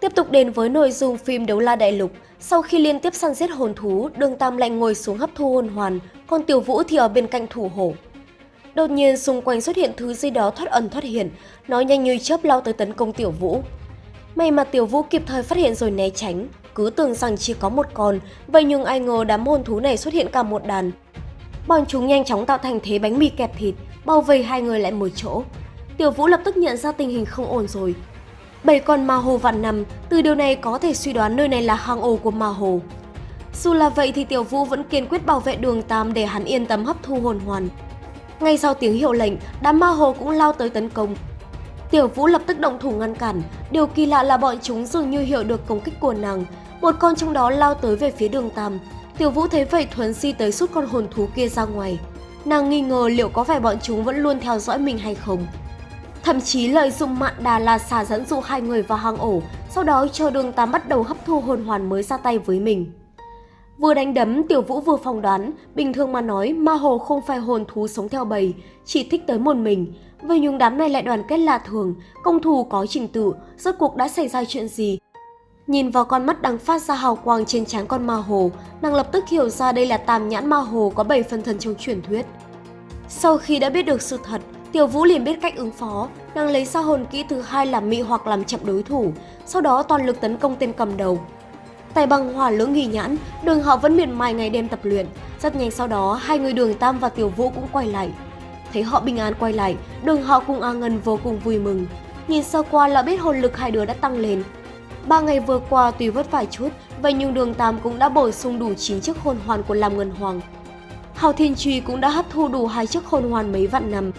Tiếp tục đến với nội dung phim Đấu La Đại Lục, sau khi liên tiếp săn giết hồn thú, Đường Tam lại ngồi xuống hấp thu hồn hoàn, còn Tiểu Vũ thì ở bên cạnh thủ hổ. Đột nhiên xung quanh xuất hiện thứ gì đó thoát ẩn thoát hiện, nó nhanh như chớp lao tới tấn công Tiểu Vũ. May mà Tiểu Vũ kịp thời phát hiện rồi né tránh, cứ tưởng rằng chỉ có một con, vậy nhưng ai ngờ đám hồn thú này xuất hiện cả một đàn. Bọn chúng nhanh chóng tạo thành thế bánh mì kẹp thịt, bao vây hai người lại một chỗ. Tiểu Vũ lập tức nhận ra tình hình không ổn rồi, bảy con ma hồ vạn nằm, từ điều này có thể suy đoán nơi này là hang ổ của ma hồ. Dù là vậy thì Tiểu Vũ vẫn kiên quyết bảo vệ đường Tam để hắn yên tâm hấp thu hồn hoàn. Ngay sau tiếng hiệu lệnh, đám ma hồ cũng lao tới tấn công. Tiểu Vũ lập tức động thủ ngăn cản, điều kỳ lạ là bọn chúng dường như hiểu được công kích của nàng. Một con trong đó lao tới về phía đường Tam. Tiểu Vũ thấy vậy thuấn si tới rút con hồn thú kia ra ngoài. Nàng nghi ngờ liệu có phải bọn chúng vẫn luôn theo dõi mình hay không thậm chí lợi dụng mạn đà là xà dẫn dụ hai người vào hang ổ, sau đó chờ đường tám bắt đầu hấp thu hồn hoàn mới ra tay với mình. Vừa đánh đấm, Tiểu Vũ vừa phỏng đoán, bình thường mà nói, ma hồ không phải hồn thú sống theo bầy, chỉ thích tới một mình. Vậy nhưng đám này lại đoàn kết lạ thường, công thù có trình tự, rốt cuộc đã xảy ra chuyện gì? Nhìn vào con mắt đang phát ra hào quang trên trán con ma hồ, nàng lập tức hiểu ra đây là tam nhãn ma hồ có 7 phân thân trong truyền thuyết. Sau khi đã biết được sự thật, Tiểu Vũ liền biết cách ứng phó, nàng lấy ra hồn kỹ thứ hai làm mị hoặc làm chậm đối thủ, sau đó toàn lực tấn công tên cầm đầu. Tài bằng hỏa lưỡng nghỉ nhãn, đường họ vẫn miệt mài ngày đêm tập luyện. Rất nhanh sau đó, hai người đường Tam và Tiểu Vũ cũng quay lại. Thấy họ bình an quay lại, đường họ cùng A Ngân vô cùng vui mừng. Nhìn sơ qua là biết hồn lực hai đứa đã tăng lên. Ba ngày vừa qua tuy vất vả chút, vậy nhưng đường Tam cũng đã bổ sung đủ 9 chiếc hồn hoàn của Lam Ngân Hoàng. Hào Thiên Truy cũng đã hấp thu đủ hai chiếc hồn hoàn mấy vạn năm,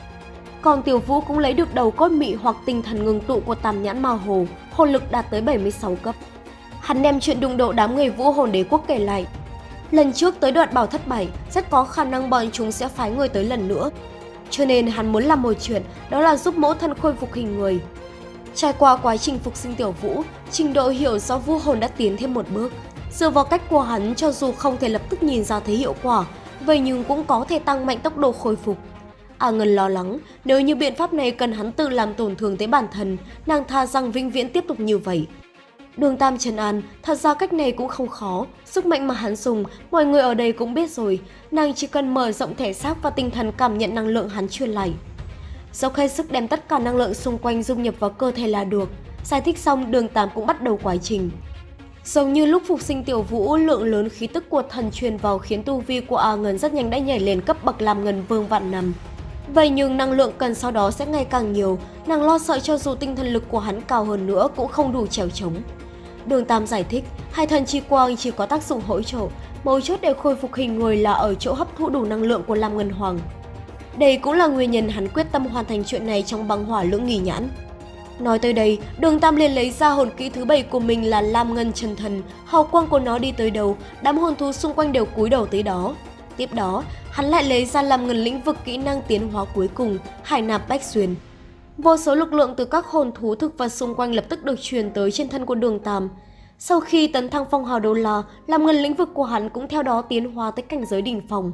còn Tiểu Vũ cũng lấy được đầu cốt mị hoặc tinh thần ngừng tụ của Tam Nhãn Ma Hồ, hồn lực đạt tới 76 cấp. Hắn đem chuyện đụng độ đám người vũ hồn đế quốc kể lại. Lần trước tới đoạn bảo thất bảy, rất có khả năng bọn chúng sẽ phái người tới lần nữa. Cho nên hắn muốn làm một chuyện, đó là giúp mẫu thân khôi phục hình người. Trải qua quá trình phục sinh tiểu vũ, trình độ hiểu do vũ hồn đã tiến thêm một bước. Dựa vào cách của hắn cho dù không thể lập tức nhìn ra thấy hiệu quả, vậy nhưng cũng có thể tăng mạnh tốc độ khôi phục. A Ngân lo lắng, nếu như biện pháp này cần hắn tự làm tổn thương tới bản thân, nàng tha rằng vĩnh viễn tiếp tục như vậy. Đường Tam Trần An, thật ra cách này cũng không khó, sức mạnh mà hắn dùng, mọi người ở đây cũng biết rồi, nàng chỉ cần mở rộng thể xác và tinh thần cảm nhận năng lượng hắn truyền lại. Dốc hết sức đem tất cả năng lượng xung quanh dung nhập vào cơ thể là được. Giải thích xong, đường Tam cũng bắt đầu quá trình. Giống như lúc phục sinh tiểu vũ, lượng lớn khí tức của thần truyền vào khiến tu vi của A Ngân rất nhanh đã nhảy lên cấp bậc làm ngân vương vạn năm. Vậy nhưng năng lượng cần sau đó sẽ ngày càng nhiều, nàng lo sợ cho dù tinh thần lực của hắn cao hơn nữa cũng không đủ trèo chống. Đường Tam giải thích, hai thần chi quang chỉ có tác dụng hỗ trợ, mấu chốt để khôi phục hình người là ở chỗ hấp thụ đủ năng lượng của Lam Ngân Hoàng. Đây cũng là nguyên nhân hắn quyết tâm hoàn thành chuyện này trong băng hỏa lưỡng nghỉ nhãn. Nói tới đây, đường Tam liền lấy ra hồn kỹ thứ bảy của mình là Lam Ngân Chân Thần, hào quang của nó đi tới đâu, đám hồn thú xung quanh đều cúi đầu tới đó. Tiếp đó, hắn lại lấy ra làm ngần lĩnh vực kỹ năng tiến hóa cuối cùng, hải nạp bách xuyên. Vô số lực lượng từ các hồn thú thực vật xung quanh lập tức được truyền tới trên thân của đường Tam. Sau khi tấn thăng phong hào đô la, làm ngần lĩnh vực của hắn cũng theo đó tiến hóa tới cảnh giới đỉnh phòng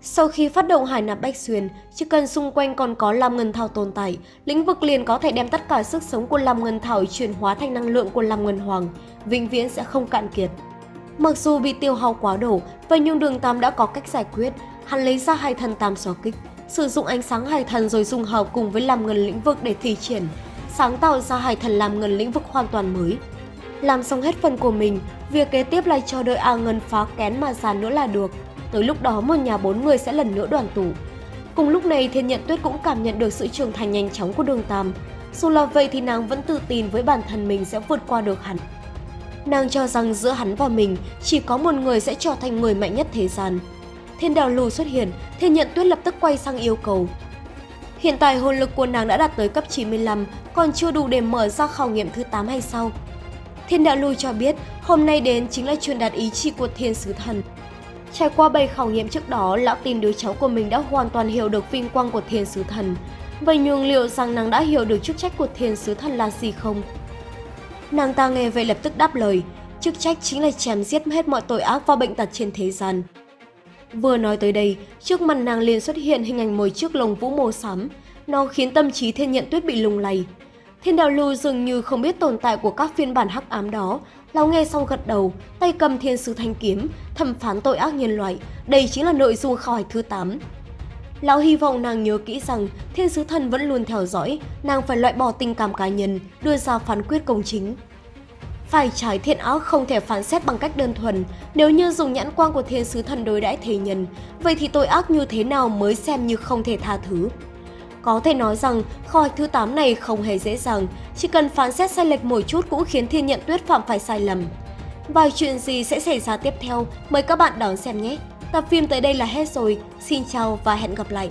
Sau khi phát động hải nạp bách xuyên, chỉ cần xung quanh còn có làm Ngân Thảo tồn tại, lĩnh vực liền có thể đem tất cả sức sống của làm Ngân Thảo chuyển hóa thành năng lượng của làm Ngân Hoàng, vĩnh viễn sẽ không cạn kiệt. Mặc dù bị tiêu hao quá đổ, vậy nhưng đường Tam đã có cách giải quyết. Hắn lấy ra hai thần tam xóa kích, sử dụng ánh sáng hải thần rồi dùng hợp cùng với làm ngân lĩnh vực để thi triển, sáng tạo ra hải thần làm ngân lĩnh vực hoàn toàn mới. Làm xong hết phần của mình, việc kế tiếp là cho đợi A Ngân phá kén mà giàn nữa là được. Tới lúc đó một nhà bốn người sẽ lần nữa đoàn tụ. Cùng lúc này Thiên Nhận Tuyết cũng cảm nhận được sự trưởng thành nhanh chóng của đường Tam. Dù là vậy thì nàng vẫn tự tin với bản thân mình sẽ vượt qua được hắn. Nàng cho rằng giữa hắn và mình chỉ có một người sẽ trở thành người mạnh nhất thế gian. Thiên đạo lù xuất hiện, thiên nhận tuyết lập tức quay sang yêu cầu. Hiện tại hồn lực của nàng đã đạt tới cấp 95, còn chưa đủ để mở ra khảo nghiệm thứ 8 hay sao? Thiên đạo lù cho biết hôm nay đến chính là truyền đạt ý chí của thiên sứ thần. Trải qua bảy khảo nghiệm trước đó, lão tin đứa cháu của mình đã hoàn toàn hiểu được vinh quang của thiên sứ thần. Vậy nhưng liệu rằng nàng đã hiểu được chức trách của thiên sứ thần là gì không? Nàng ta nghe vậy lập tức đáp lời, chức trách chính là chém giết hết mọi tội ác và bệnh tật trên thế gian. Vừa nói tới đây, trước mặt nàng liền xuất hiện hình ảnh một chiếc lồng vũ màu xám, nó khiến tâm trí thiên nhận tuyết bị lung lay. Thiên đạo lưu dường như không biết tồn tại của các phiên bản hắc ám đó, lão nghe xong gật đầu, tay cầm thiên sứ thanh kiếm, thẩm phán tội ác nhân loại, đây chính là nội dung khảo hạch thứ 8. Lão hy vọng nàng nhớ kỹ rằng thiên sứ thần vẫn luôn theo dõi, nàng phải loại bỏ tình cảm cá nhân, đưa ra phán quyết công chính. Phải trái thiện ác không thể phán xét bằng cách đơn thuần, nếu như dùng nhãn quang của thiên sứ thần đối đãi thế nhân, vậy thì tội ác như thế nào mới xem như không thể tha thứ. Có thể nói rằng kho hạch thứ 8 này không hề dễ dàng, chỉ cần phán xét sai lệch một chút cũng khiến thiên nhận tuyết phạm phải sai lầm. Vài chuyện gì sẽ xảy ra tiếp theo, mời các bạn đón xem nhé! Tập phim tới đây là hết rồi, xin chào và hẹn gặp lại!